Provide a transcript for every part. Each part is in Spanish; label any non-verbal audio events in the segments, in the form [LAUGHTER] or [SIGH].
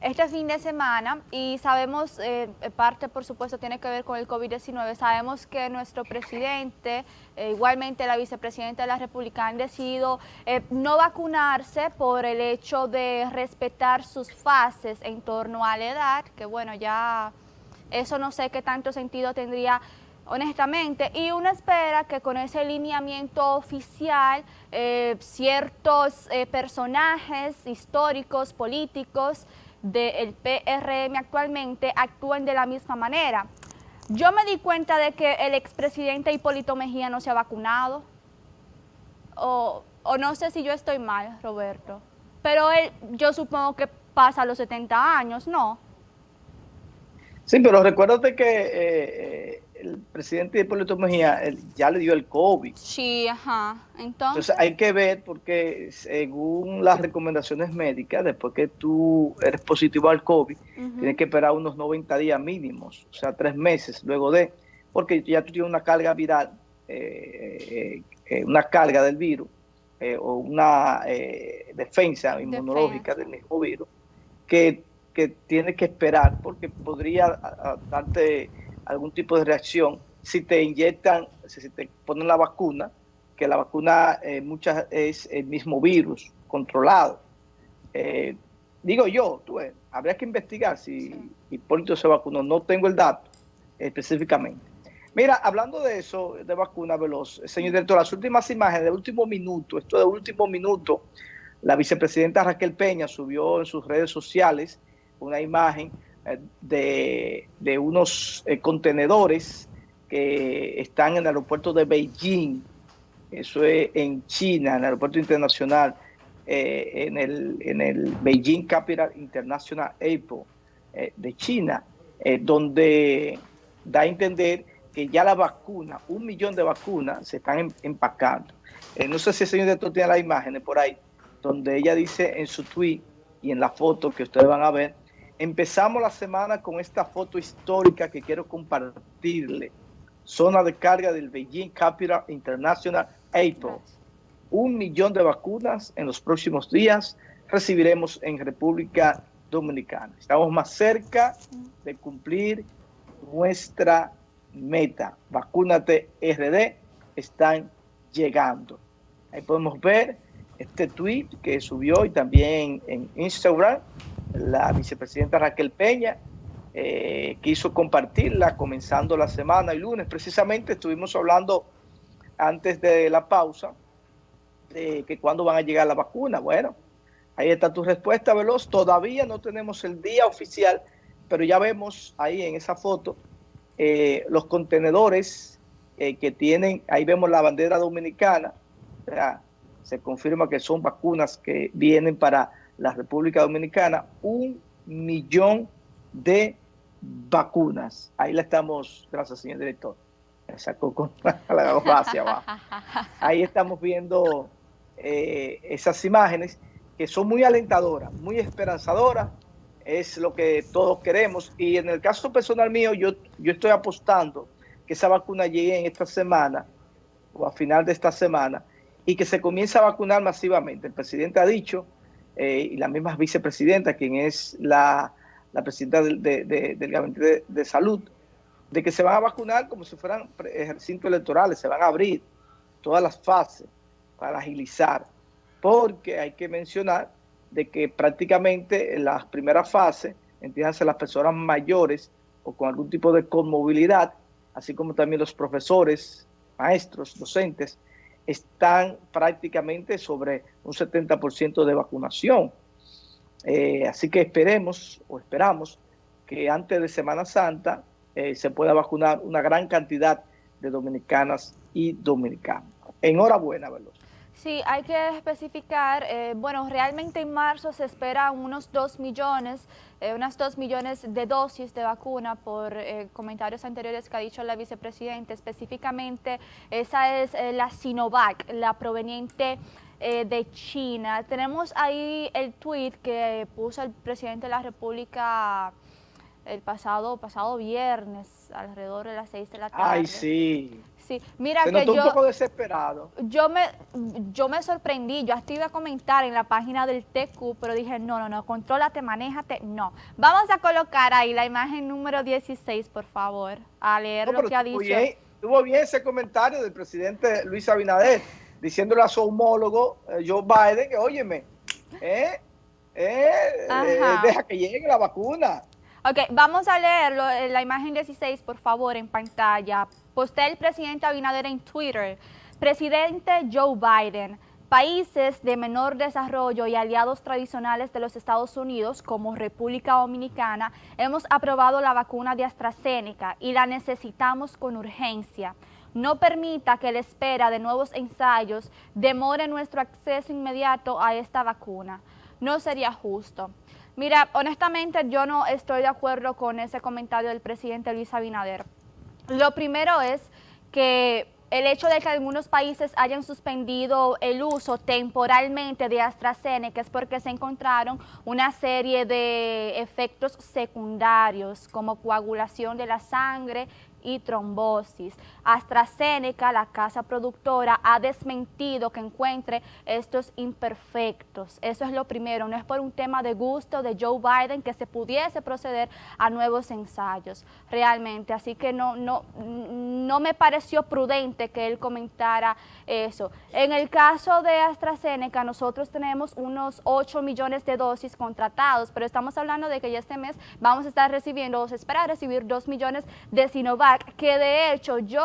este fin de semana y sabemos, eh, parte por supuesto tiene que ver con el COVID-19, sabemos que nuestro presidente, eh, igualmente la vicepresidenta de la República han decidido eh, no vacunarse por el hecho de respetar sus fases en torno a la edad, que bueno, ya eso no sé qué tanto sentido tendría honestamente, y uno espera que con ese lineamiento oficial ciertos personajes históricos, políticos, del PRM actualmente actúen de la misma manera. Yo me di cuenta de que el expresidente Hipólito Mejía no se ha vacunado, o, no sé si yo estoy mal, Roberto, pero él, yo supongo que pasa los 70 años, ¿no? Sí, pero recuérdate que eh, eh, el presidente Hipólito Mejía ya le dio el COVID. Sí, ajá. Entonces, hay que ver porque según las recomendaciones médicas, después que tú eres positivo al COVID, tienes que esperar unos 90 días mínimos, o sea, tres meses luego de, porque ya tú tienes una carga viral, eh, eh, una carga del virus eh, o una defensa inmunológica del mismo virus que, que tienes que esperar porque podría darte algún tipo de reacción si te inyectan, si te ponen la vacuna, que la vacuna eh, muchas es el mismo virus controlado. Eh, digo yo, tú, habría que investigar si Hipólito se vacunó, no tengo el dato específicamente. Mira, hablando de eso, de vacuna veloz, señor director, las últimas imágenes de último minuto, esto de último minuto, la vicepresidenta Raquel Peña subió en sus redes sociales una imagen de, unos eh, contenedores que están en el aeropuerto de Beijing, eso es en China, en el aeropuerto internacional, eh, en, el, en el Beijing Capital International Airport eh, de China, donde da a entender que ya la vacuna, un millón de vacunas se están em, empacando. no sé si el señor director tiene las imágenes por ahí, donde ella dice en su tweet y en la foto que ustedes van a ver, Empezamos la semana con esta foto histórica que quiero compartirle. Zona de carga del Beijing Capital International Airport. Un millón de vacunas en los próximos días recibiremos en República Dominicana. Estamos más cerca de cumplir nuestra meta. Vacúnate RD están llegando. Ahí podemos ver este tweet que subió y también en Instagram la vicepresidenta Raquel Peña eh, quiso compartirla comenzando la semana y lunes. Precisamente estuvimos hablando antes de la pausa de que cuándo van a llegar la vacuna. Bueno, ahí está tu respuesta, Veloz. Todavía no tenemos el día oficial, pero ya vemos ahí en esa foto eh, los contenedores eh, que tienen, ahí vemos la bandera dominicana. se confirma que son vacunas que vienen para la República Dominicana un millón de vacunas. Ahí la estamos, gracias señor director, con [LAUGHS] abajo. Ahí estamos viendo eh, esas imágenes que son muy alentadoras, muy esperanzadoras, es lo que todos queremos. Y en el caso personal mío, yo, yo estoy apostando que esa vacuna llegue en esta semana o a final de esta semana y que se comience a vacunar masivamente. El presidente ha dicho eh, y la misma vicepresidenta, quien es la, presidenta del, del Gabinete de, Salud, de que se van a vacunar como si fueran ejercicios electorales, se van a abrir todas las fases para agilizar, porque hay que mencionar de que prácticamente en las primeras fases, entiéndase las personas mayores o con algún tipo de conmovilidad, así como también los profesores, maestros, docentes, están prácticamente sobre un 70% de vacunación. Eh, así que esperemos o esperamos que antes de Semana Santa eh, se pueda vacunar una gran cantidad de dominicanas y dominicanos. Enhorabuena, Veloz. Sí, hay que especificar, eh, bueno, realmente en marzo se esperan unos 2 millones, eh, unas 2 millones de dosis de vacuna por eh, comentarios anteriores que ha dicho la vicepresidenta. Específicamente, esa es la Sinovac, la proveniente de China. Tenemos ahí el tweet que puso el presidente de la República el pasado, pasado viernes, alrededor de las 6 de la tarde. Ay, sí. Sí, mira Se que yo, un poco desesperado. Yo me, yo me sorprendí, yo hasta iba a comentar en la página del TQ, pero dije, no, no, no, contrólate, manéjate, no. Vamos a colocar ahí la imagen número 16, por favor, a leer lo que ha dicho. Bien, tuvo bien ese comentario del presidente Luis Abinader, diciéndole a su homólogo eh, Joe Biden que, óyeme, eh, eh, deja que llegue la vacuna. Ok, vamos a leerlo, la imagen 16, por favor, en pantalla. Postea el presidente Abinader en Twitter. Presidente Joe Biden, países de menor desarrollo y aliados tradicionales de los Estados Unidos, como República Dominicana, hemos aprobado la vacuna de AstraZeneca y la necesitamos con urgencia. No permita que la espera de nuevos ensayos demore nuestro acceso inmediato a esta vacuna. No sería justo. Mira, honestamente yo no estoy de acuerdo con ese comentario del presidente Luis Abinader. Lo primero es que el hecho de que algunos países hayan suspendido el uso temporalmente de AstraZeneca es porque se encontraron una serie de efectos secundarios como coagulación de la sangre y trombosis. AstraZeneca, la casa productora, ha desmentido que encuentre estos imperfectos. Eso es lo primero, no es por un tema de gusto de Joe Biden que se pudiese proceder a nuevos ensayos, realmente. Así que no, no, no me pareció prudente que él comentara eso. En el caso de AstraZeneca, nosotros tenemos unos 8 millones de dosis contratados, pero estamos hablando de que ya este mes vamos a estar recibiendo, o se espera recibir 2 millones de Sinovac que de hecho yo,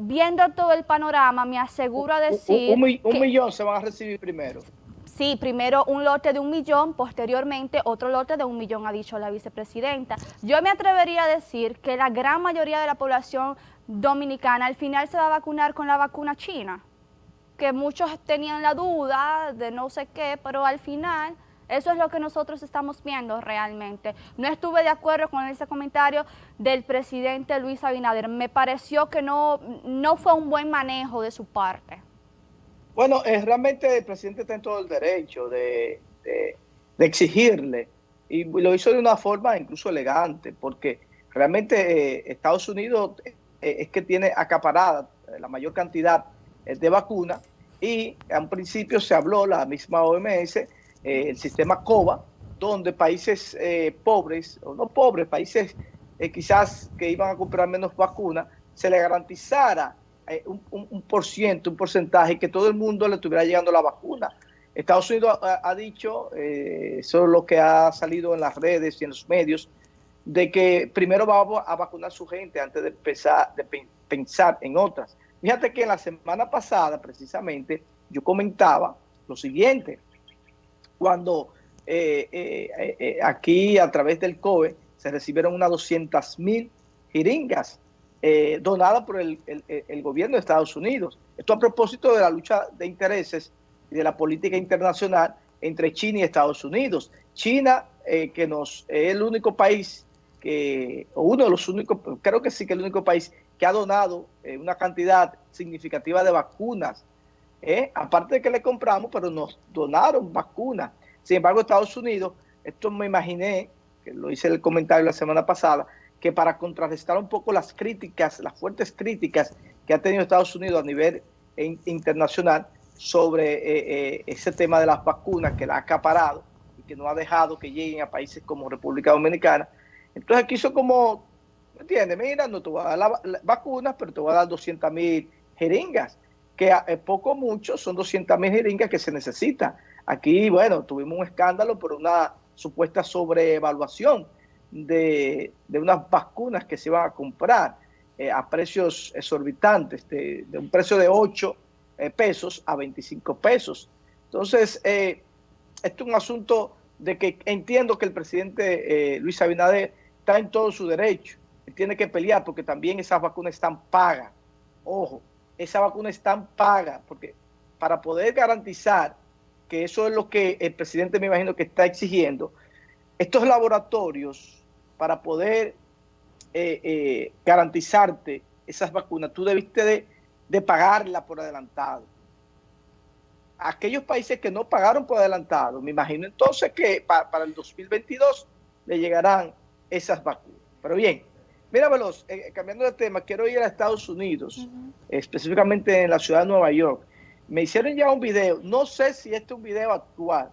viendo todo el panorama, me aseguro a decir... Un, millón se van a recibir primero. Sí, primero un lote de un millón, posteriormente otro lote de un millón, ha dicho la vicepresidenta. Yo me atrevería a decir que la gran mayoría de la población dominicana al final se va a vacunar con la vacuna china, que muchos tenían la duda de no sé qué, pero al final eso es lo que nosotros estamos viendo realmente. No estuve de acuerdo con ese comentario del presidente Luis Abinader. Me pareció que no, no fue un buen manejo de su parte. Bueno, es realmente el presidente en todo el derecho de, exigirle y lo hizo de una forma incluso elegante porque realmente eh, Estados Unidos eh, es que tiene acaparada la mayor cantidad eh, de vacunas y a un principio se habló, la misma OMS, eh, el sistema COVA, donde países eh, pobres, o no pobres, países eh, quizás que iban a comprar menos vacunas, se le garantizara un, un, por ciento, un porcentaje, que todo el mundo le estuviera llegando la vacuna. Estados Unidos ha, dicho, eso es lo que ha salido en las redes y en los medios, de que primero va a vacunar a su gente antes de, empezar, de pensar en otras. Fíjate que en la semana pasada, precisamente, yo comentaba lo siguiente, cuando eh, eh, eh, aquí a través del COE se recibieron unas 200 mil jeringas donadas por el, gobierno de Estados Unidos. Esto a propósito de la lucha de intereses y de la política internacional entre China y Estados Unidos. China, que nos es el único país que, o uno de los únicos, creo que sí que el único país que ha donado una cantidad significativa de vacunas ¿eh? aparte de que le compramos, pero nos donaron vacunas. Sin embargo, Estados Unidos, esto me imaginé, que lo hice el comentario la semana pasada, que para contrarrestar un poco las críticas, las fuertes críticas que ha tenido Estados Unidos a nivel internacional sobre eh, eh, ese tema de las vacunas que la ha acaparado y que no ha dejado que lleguen a países como República Dominicana. Entonces quiso como, ¿me entiendes? Mira, no te voy a dar las vacunas, pero te voy a dar 200 mil jeringas que a, poco mucho son 200 mil jeringas que se necesitan. Aquí, bueno, tuvimos un escándalo por una supuesta sobreevaluación de, de unas vacunas que se iban a comprar eh, a precios exorbitantes, de, un precio de 8 eh, pesos a 25 pesos. Entonces, eh, es un asunto de que entiendo que el presidente Luis Abinader está en todo su derecho. Tiene que pelear porque también esas vacunas están pagas. Ojo, esa vacuna es tan paga, porque para poder garantizar que eso es lo que el presidente me imagino que está exigiendo, estos laboratorios, para poder eh, eh, garantizarte esas vacunas, tú debiste de, de pagarla por adelantado. Aquellos países que no pagaron por adelantado, me imagino entonces que para el 2022 le llegarán esas vacunas. Pero bien, Mira, Veloz, eh, cambiando de tema, quiero ir a Estados Unidos, específicamente en la ciudad de Nueva York. Me hicieron ya un video, no sé si este es un video actual,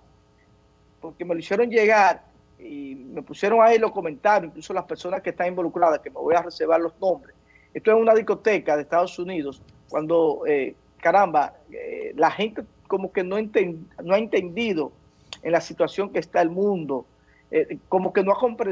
porque me lo hicieron llegar y me pusieron ahí los comentarios, incluso las personas que están involucradas, que me voy a reservar los nombres. Esto es una discoteca de Estados Unidos, cuando, eh, caramba, eh, la gente como que no, no ha entendido en la situación que está el mundo, como que no ha comprendido